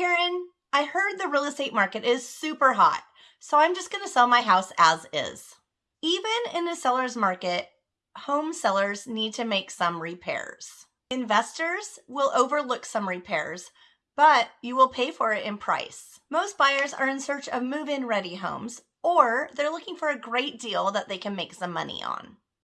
Karen, I heard the real estate market is super hot, so I'm just going to sell my house as is. Even in a seller's market, home sellers need to make some repairs. Investors will overlook some repairs, but you will pay for it in price. Most buyers are in search of move in ready homes, or they're looking for a great deal that they can make some money on.